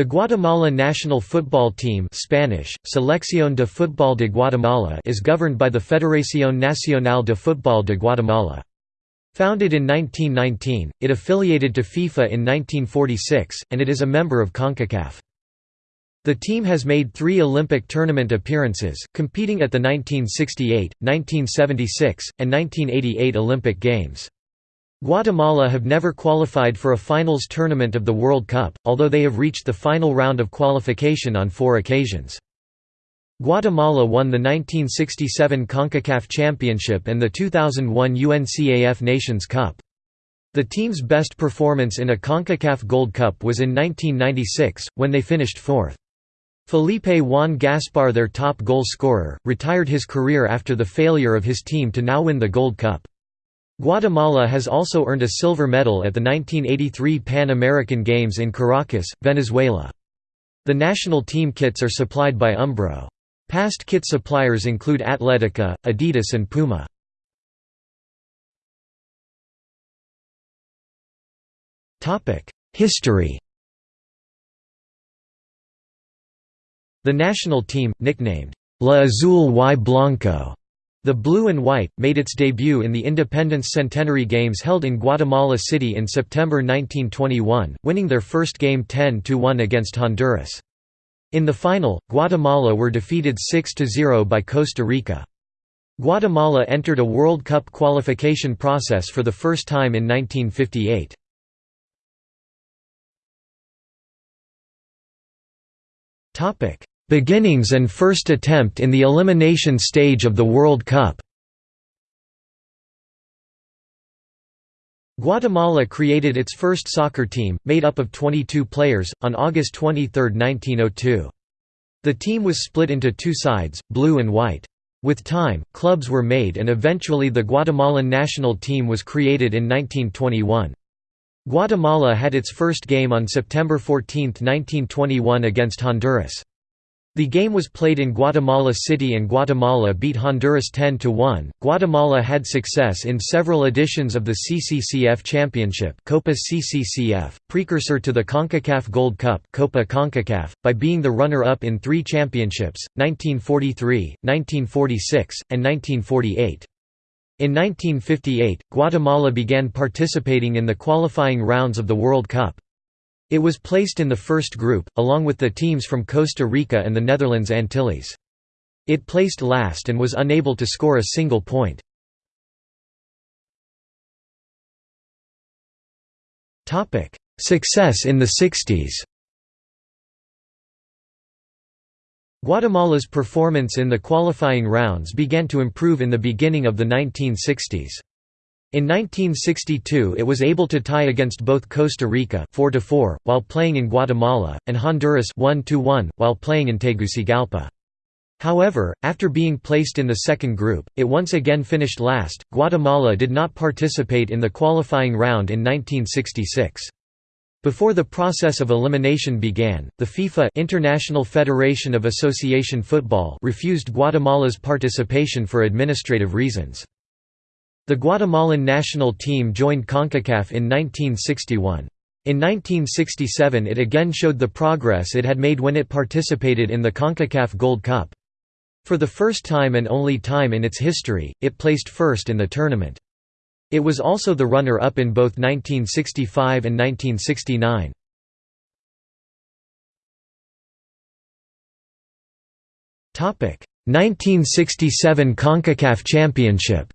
The Guatemala national football team Spanish, Selección de Fútbol de Guatemala is governed by the Federación Nacional de Fútbol de Guatemala. Founded in 1919, it affiliated to FIFA in 1946, and it is a member of CONCACAF. The team has made three Olympic tournament appearances, competing at the 1968, 1976, and 1988 Olympic Games. Guatemala have never qualified for a finals tournament of the World Cup, although they have reached the final round of qualification on four occasions. Guatemala won the 1967 CONCACAF Championship and the 2001 UNCAF Nations Cup. The team's best performance in a CONCACAF Gold Cup was in 1996, when they finished fourth. Felipe Juan Gaspar their top goal scorer, retired his career after the failure of his team to now win the Gold Cup. Guatemala has also earned a silver medal at the 1983 Pan American Games in Caracas, Venezuela. The national team kits are supplied by Umbro. Past kit suppliers include Atletica, Adidas and Puma. History The national team, nicknamed La Azul y Blanco, the Blue and White, made its debut in the Independence Centenary Games held in Guatemala City in September 1921, winning their first game 10–1 against Honduras. In the final, Guatemala were defeated 6–0 by Costa Rica. Guatemala entered a World Cup qualification process for the first time in 1958. Beginnings and first attempt in the elimination stage of the World Cup Guatemala created its first soccer team, made up of 22 players, on August 23, 1902. The team was split into two sides, blue and white. With time, clubs were made and eventually the Guatemalan national team was created in 1921. Guatemala had its first game on September 14, 1921 against Honduras. The game was played in Guatemala City and Guatemala beat Honduras 10–1. Guatemala had success in several editions of the CCCF Championship Copa CCCF, precursor to the CONCACAF Gold Cup Copa CONCACAF, by being the runner-up in three championships, 1943, 1946, and 1948. In 1958, Guatemala began participating in the qualifying rounds of the World Cup. It was placed in the first group, along with the teams from Costa Rica and the Netherlands Antilles. It placed last and was unable to score a single point. Success in the 60s Guatemala's performance in the qualifying rounds began to improve in the beginning of the 1960s. In 1962 it was able to tie against both Costa Rica 4 -4, while playing in Guatemala, and Honduras 1 -1, while playing in Tegucigalpa. However, after being placed in the second group, it once again finished last. Guatemala did not participate in the qualifying round in 1966. Before the process of elimination began, the FIFA International Federation of Association Football refused Guatemala's participation for administrative reasons. The Guatemalan national team joined CONCACAF in 1961. In 1967 it again showed the progress it had made when it participated in the CONCACAF Gold Cup. For the first time and only time in its history, it placed first in the tournament. It was also the runner-up in both 1965 and 1969. Topic: 1967 CONCACAF Championship.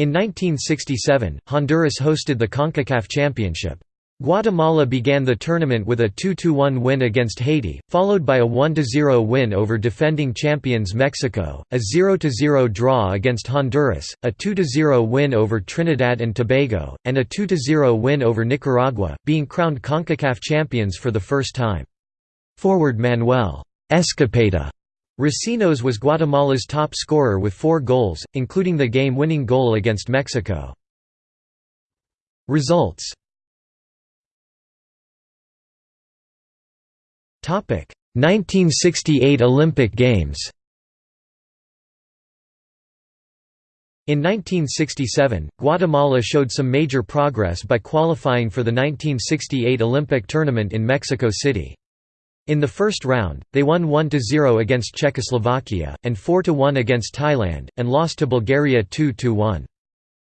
In 1967, Honduras hosted the CONCACAF Championship. Guatemala began the tournament with a 2–1 win against Haiti, followed by a 1–0 win over defending champions Mexico, a 0–0 draw against Honduras, a 2–0 win over Trinidad and Tobago, and a 2–0 win over Nicaragua, being crowned CONCACAF champions for the first time. Forward Manuel Escopeta Recinos was Guatemala's top scorer with four goals, including the game-winning goal against Mexico. Results Topic 1968 Olympic Games In 1967, Guatemala showed some major progress by qualifying for the 1968 Olympic tournament in Mexico City. In the first round, they won 1–0 against Czechoslovakia, and 4–1 against Thailand, and lost to Bulgaria 2–1.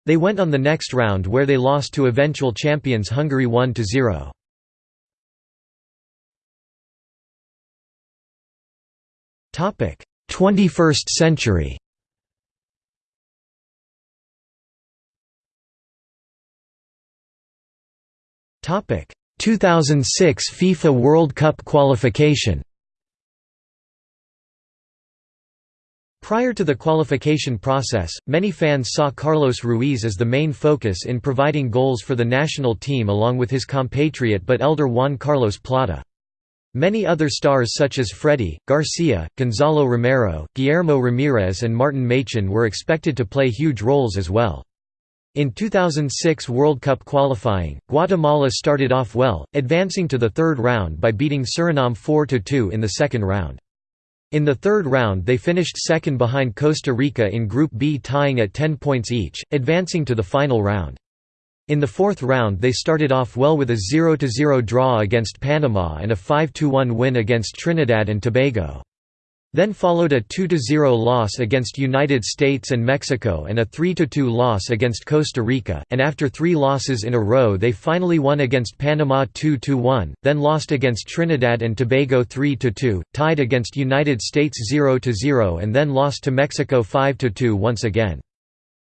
They went on the next round where they lost to eventual champions Hungary 1–0. Topic: 21st century. Topic: 2006 FIFA World Cup qualification. Prior to the qualification process, many fans saw Carlos Ruiz as the main focus in providing goals for the national team along with his compatriot but elder Juan Carlos Plata. Many other stars such as Freddy, Garcia, Gonzalo Romero, Guillermo Ramirez and Martin Machin were expected to play huge roles as well. In 2006 World Cup qualifying, Guatemala started off well, advancing to the third round by beating Suriname 4–2 in the second round. In the third round they finished second behind Costa Rica in Group B tying at 10 points each, advancing to the final round. In the fourth round they started off well with a 0–0 draw against Panama and a 5–1 win against Trinidad and Tobago. Then followed a 2–0 loss against United States and Mexico and a 3–2 loss against Costa Rica, and after three losses in a row they finally won against Panama 2–1, then lost against Trinidad and Tobago 3–2, tied against United States 0–0 and then lost to Mexico 5–2 once again.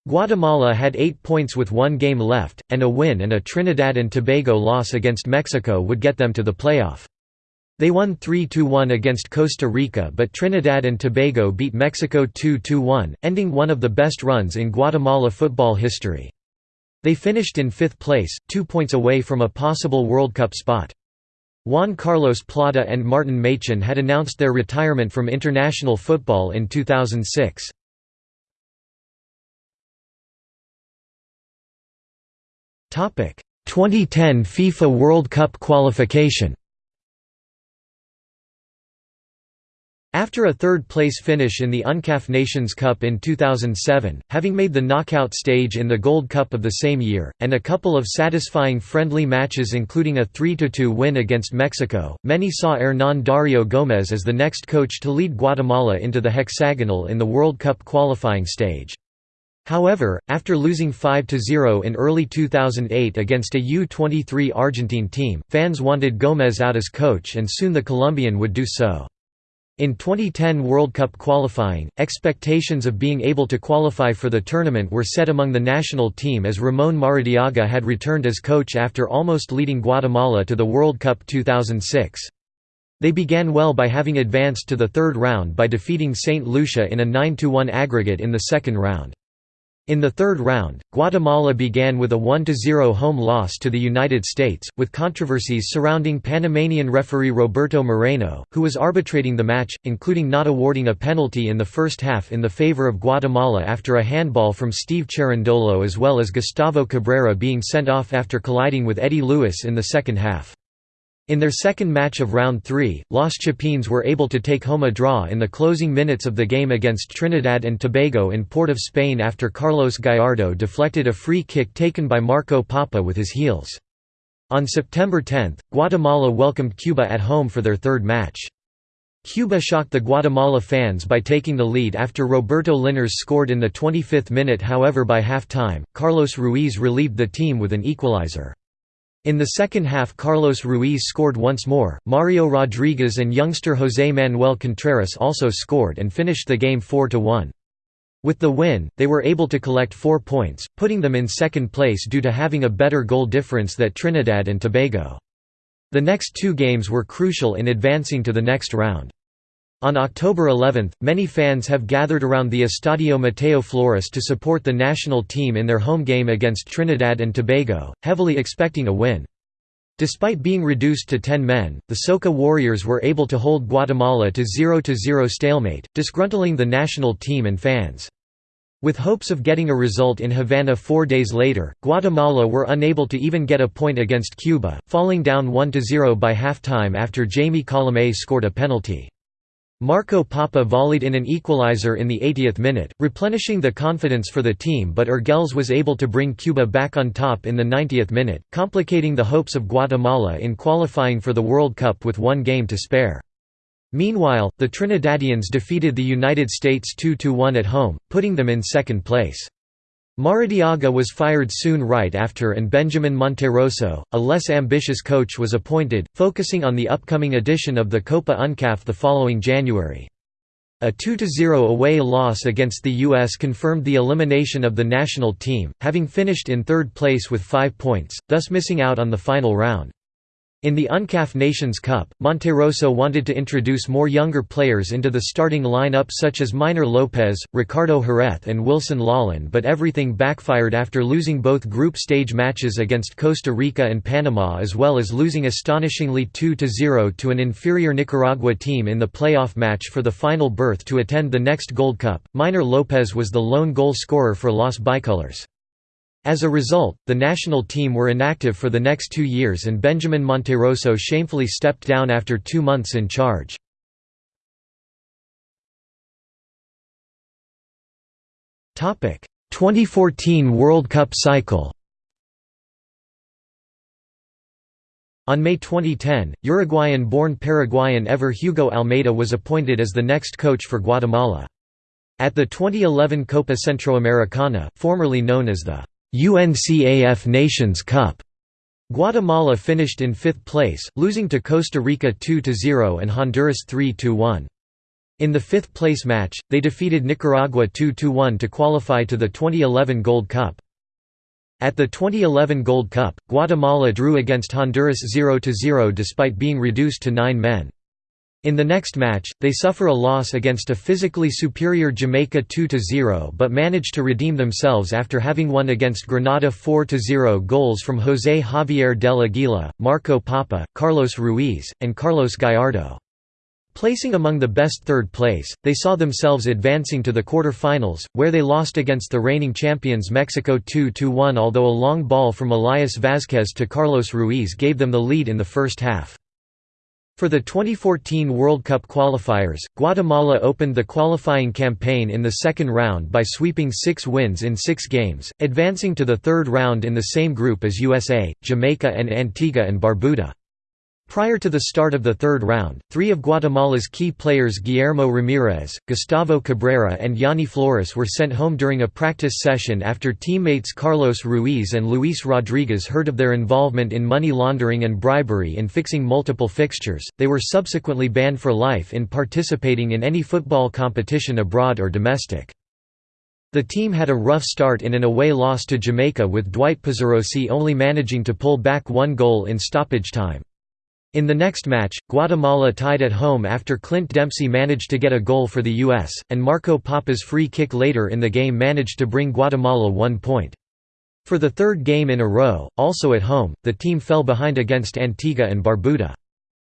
Guatemala had eight points with one game left, and a win and a Trinidad and Tobago loss against Mexico would get them to the playoff. They won 3–1 against Costa Rica but Trinidad and Tobago beat Mexico 2–1, ending one of the best runs in Guatemala football history. They finished in fifth place, two points away from a possible World Cup spot. Juan Carlos Plata and Martin Machin had announced their retirement from international football in 2006. Topic: 2010 FIFA World Cup qualification. After a third-place finish in the UNCAF Nations Cup in 2007, having made the knockout stage in the Gold Cup of the same year, and a couple of satisfying friendly matches including a 3–2 win against Mexico, many saw Hernán Dario Gómez as the next coach to lead Guatemala into the hexagonal in the World Cup qualifying stage. However, after losing 5–0 in early 2008 against a U-23 Argentine team, fans wanted Gómez out as coach and soon the Colombian would do so. In 2010 World Cup qualifying, expectations of being able to qualify for the tournament were set among the national team as Ramon Maradiaga had returned as coach after almost leading Guatemala to the World Cup 2006. They began well by having advanced to the third round by defeating St. Lucia in a 9–1 aggregate in the second round. In the third round, Guatemala began with a 1–0 home loss to the United States, with controversies surrounding Panamanian referee Roberto Moreno, who was arbitrating the match, including not awarding a penalty in the first half in the favor of Guatemala after a handball from Steve Cherundolo as well as Gustavo Cabrera being sent off after colliding with Eddie Lewis in the second half. In their second match of round 3, Los Chapines were able to take home a draw in the closing minutes of the game against Trinidad and Tobago in Port of Spain after Carlos Gallardo deflected a free kick taken by Marco Pappa with his heels. On September 10, Guatemala welcomed Cuba at home for their third match. Cuba shocked the Guatemala fans by taking the lead after Roberto Linares scored in the 25th minute however by half-time, Carlos Ruiz relieved the team with an equalizer. In the second half Carlos Ruiz scored once more, Mario Rodriguez and youngster José Manuel Contreras also scored and finished the game 4–1. With the win, they were able to collect four points, putting them in second place due to having a better goal difference than Trinidad and Tobago. The next two games were crucial in advancing to the next round. On October 11, many fans have gathered around the Estadio Mateo Flores to support the national team in their home game against Trinidad and Tobago, heavily expecting a win. Despite being reduced to 10 men, the Soca Warriors were able to hold Guatemala to 0–0 stalemate, disgruntling the national team and fans. With hopes of getting a result in Havana four days later, Guatemala were unable to even get a point against Cuba, falling down 1–0 by halftime after Jamie Colomé scored a penalty. Marco Pappa volleyed in an equalizer in the 80th minute, replenishing the confidence for the team but Urgels was able to bring Cuba back on top in the 90th minute, complicating the hopes of Guatemala in qualifying for the World Cup with one game to spare. Meanwhile, the Trinidadians defeated the United States 2–1 at home, putting them in second place. Maradiaga was fired soon right after and Benjamin Monterroso, a less ambitious coach was appointed, focusing on the upcoming edition of the Copa UNCAF the following January. A 2–0 away loss against the U.S. confirmed the elimination of the national team, having finished in third place with five points, thus missing out on the final round. In the UNCAF Nations Cup, Monterroso wanted to introduce more younger players into the starting lineup such as Minor Lopez, Ricardo Jerez and Wilson Lalín but everything backfired after losing both group stage matches against Costa Rica and Panama as well as losing astonishingly 2–0 to an inferior Nicaragua team in the playoff match for the final berth to attend the next Gold Cup. Minor Lopez was the lone goal scorer for Los Bicolors. As a result, the national team were inactive for the next two years and Benjamin Monterroso shamefully stepped down after two months in charge. Topic: 2014 World Cup cycle. On May 2010, Uruguayan-born Paraguayan Ever Hugo Almeida was appointed as the next coach for Guatemala. At the 2011 Copa Centroamericana, formerly known as the UNCAF Nations Cup. Guatemala finished in fifth place, losing to Costa Rica 2–0 and Honduras 3–1. In the fifth place match, they defeated Nicaragua 2–1 to qualify to the 2011 Gold Cup. At the 2011 Gold Cup, Guatemala drew against Honduras 0–0 despite being reduced to nine men. In the next match, they suffer a loss against a physically superior Jamaica 2–0 but manage to redeem themselves after having won against Grenada 4–0 goals from José Javier del Aguila, Marco Pappa, Carlos Ruiz, and Carlos Gallardo. Placing among the best third place, they saw themselves advancing to the quarter-finals, where they lost against the reigning champions Mexico 2–1 although a long ball from Elias Vázquez to Carlos Ruiz gave them the lead in the first half. For the 2014 World Cup qualifiers, Guatemala opened the qualifying campaign in the second round by sweeping six wins in six games, advancing to the third round in the same group as USA, Jamaica and Antigua and Barbuda. Prior to the start of the third round, three of Guatemala's key players Guillermo Ramirez, Gustavo Cabrera and Yanni Flores were sent home during a practice session after teammates Carlos Ruiz and Luis Rodriguez heard of their involvement in money laundering and bribery in fixing multiple fixtures. They were subsequently banned for life in participating in any football competition abroad or domestic. The team had a rough start in an away loss to Jamaica with Dwight Pezzarossi only managing to pull back one goal in stoppage time. In the next match, Guatemala tied at home after Clint Dempsey managed to get a goal for the U.S., and Marco Pappa's free kick later in the game managed to bring Guatemala one point. For the third game in a row, also at home, the team fell behind against Antigua and Barbuda.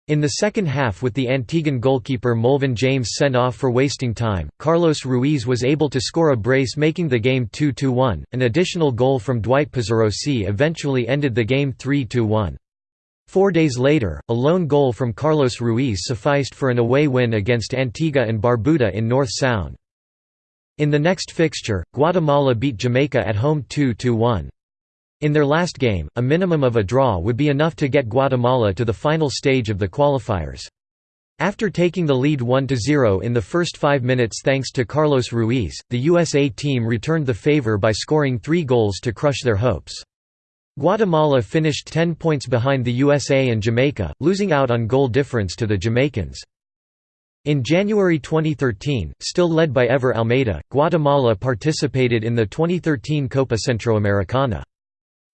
In the second half with the Antiguan goalkeeper Molvin James sent off for wasting time, Carlos Ruiz was able to score a brace making the game 2–1, an additional goal from Dwight Pezzarossi eventually ended the game 3–1. Four days later, a lone goal from Carlos Ruiz sufficed for an away win against Antigua and Barbuda in North Sound. In the next fixture, Guatemala beat Jamaica at home 2–1. In their last game, a minimum of a draw would be enough to get Guatemala to the final stage of the qualifiers. After taking the lead 1–0 in the first five minutes thanks to Carlos Ruiz, the USA team returned the favor by scoring three goals to crush their hopes. Guatemala finished 10 points behind the USA and Jamaica, losing out on goal difference to the Jamaicans. In January 2013, still led by Ever Almeida, Guatemala participated in the 2013 Copa Centroamericana.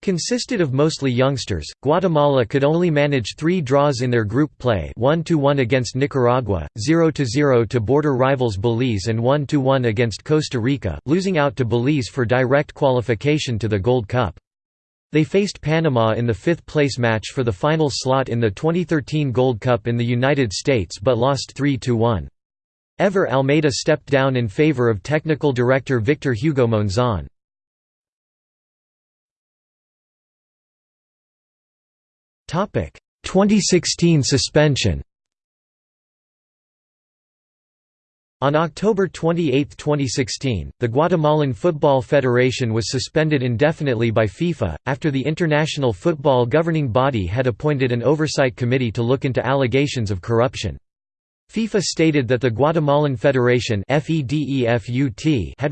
Consisted of mostly youngsters, Guatemala could only manage three draws in their group play 1–1 against Nicaragua, 0–0 to border rivals Belize and 1–1 against Costa Rica, losing out to Belize for direct qualification to the Gold Cup. They faced Panama in the fifth-place match for the final slot in the 2013 Gold Cup in the United States but lost 3–1. Ever Almeida stepped down in favor of technical director Victor Hugo Monzon. Topic: 2016 suspension. On October 28, 2016, the Guatemalan Football Federation was suspended indefinitely by FIFA, after the international football governing body had appointed an oversight committee to look into allegations of corruption. FIFA stated that the Guatemalan Federation had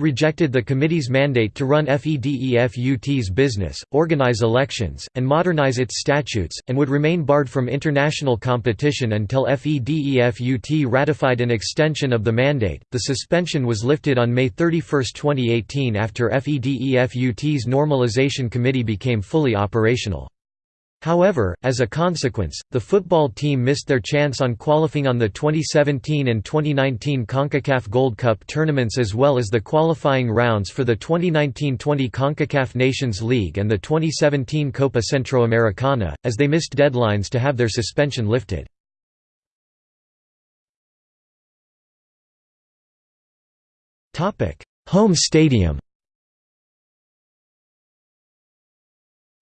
rejected the committee's mandate to run FEDEFUT's business, organize elections, and modernize its statutes, and would remain barred from international competition until FEDEFUT ratified an extension of the mandate. The suspension was lifted on May 31, 2018 after FEDEFUT's normalization committee became fully operational. However, as a consequence, the football team missed their chance on qualifying on the 2017 and 2019 CONCACAF Gold Cup tournaments as well as the qualifying rounds for the 2019-20 CONCACAF Nations League and the 2017 Copa Centroamericana, as they missed deadlines to have their suspension lifted. Home stadium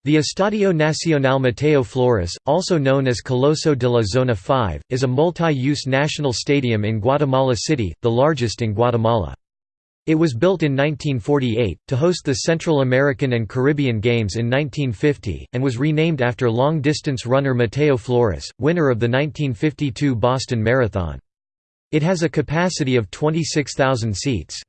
The Estadio Nacional Mateo Flores, also known as Coloso de la Zona 5, is a multi-use national stadium in Guatemala City, the largest in Guatemala. It was built in 1948, to host the Central American and Caribbean Games in 1950, and was renamed after long-distance runner Mateo Flores, winner of the 1952 Boston Marathon. It has a capacity of 26,000 seats.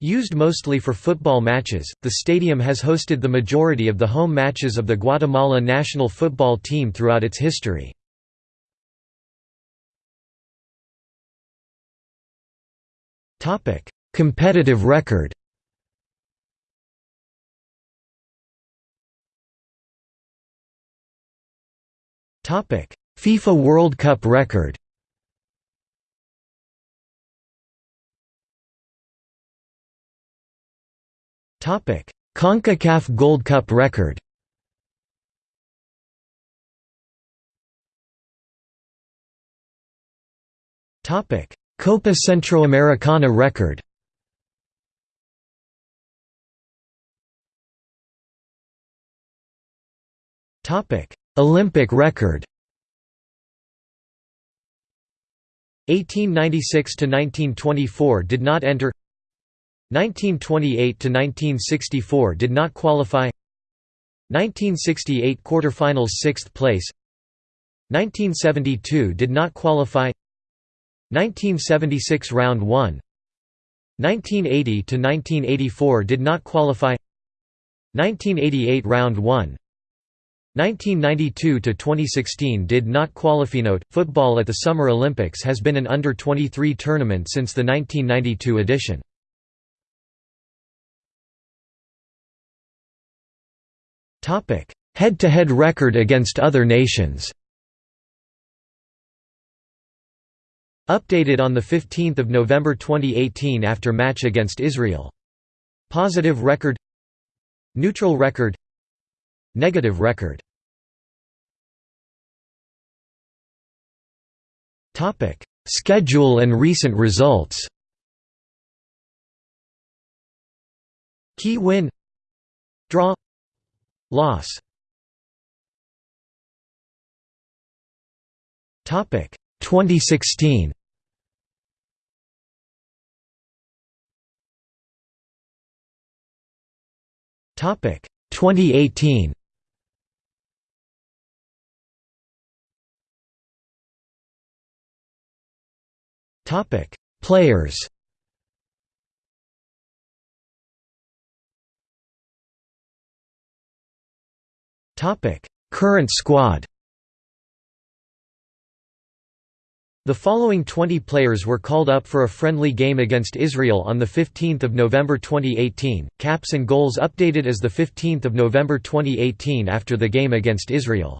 Used mostly for football matches, the stadium has hosted the majority of the home matches of the Guatemala national football team throughout its history. Competitive record FIFA World Cup record CONCACAF Gold Cup record. Copa Centroamericana record. Olympic record. 1896 to 1924 did not enter 1928–1964 did not qualify. 1968 quarterfinals 6th place. 1972 did not qualify. 1976 round 1 1980 to 1984 did not qualify. 1988 round 1 1992 to 2016 did not qualify. Note: Football at the Summer Olympics has been an under 23 tournament since the 1992 edition. Head-to-head -head record against other nations. Updated on 15 November 2018 after match against Israel. Positive record. Neutral record. Negative record. Schedule and recent results. Key win. Draw Loss. Topic 2016 Topic 2018 Topic Players Current squad The following 20 players were called up for a friendly game against Israel on 15 November 2018, caps and goals updated as 15 November 2018 after the game against Israel.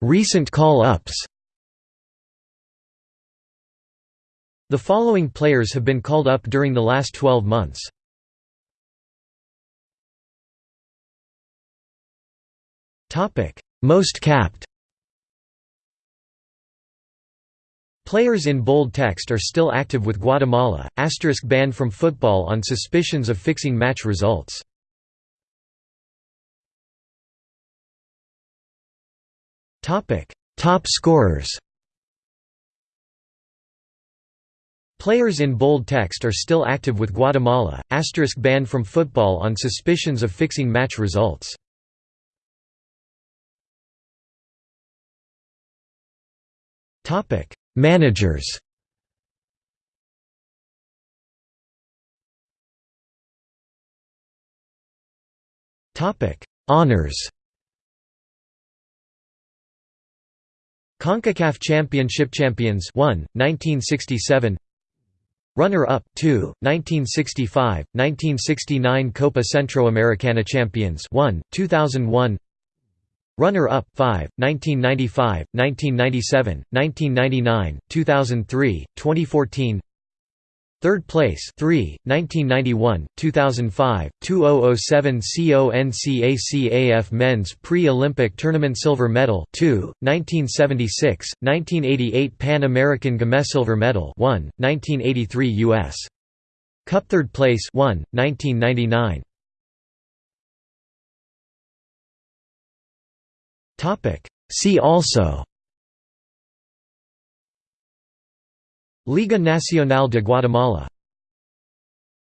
Recent call-ups The following players have been called up during the last 12 months. Most capped. Players in bold text are still active with Guatemala, asterisk banned from football on suspicions of fixing match results. Top scorers Players in bold text are still active with Guatemala, asterisk banned from football on suspicions of fixing match results. Managers. Honors. CONCACAF Championship Champions 1, 1967 Runner-up 2, 1965, 1969 Copa Centroamericana Champions 1, 2001 Runner-up 5, 1995, 1997, 1999, 2003, 2014 Third place 3, 1991, 2005, 2007 CONCACAF Men's Pre-Olympic Tournament Silver Medal 2, 1976, 1988 Pan American Game Silver Medal 1, 1983 U.S. Cup Third place 1, 1999 See also Liga Nacional de Guatemala